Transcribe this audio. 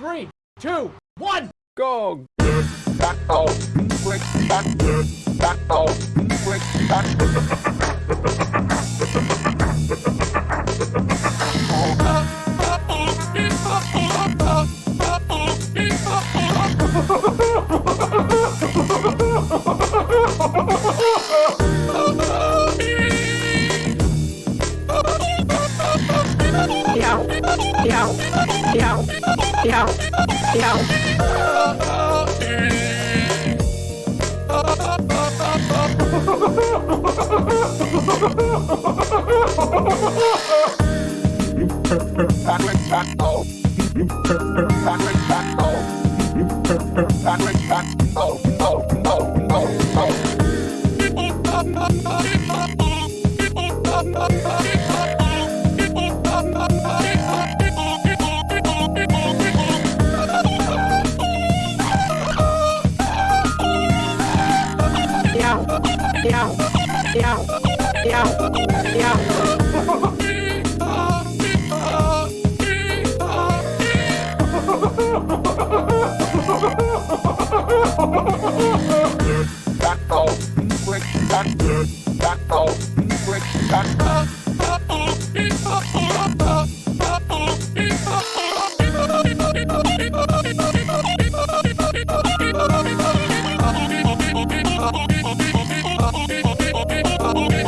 three, two, one. Go! Meow. Meow. Meow. Meow. Meow. You perfect perfect perfect Back Meow. Meow. Meow. Back off, quick, back off. Oh.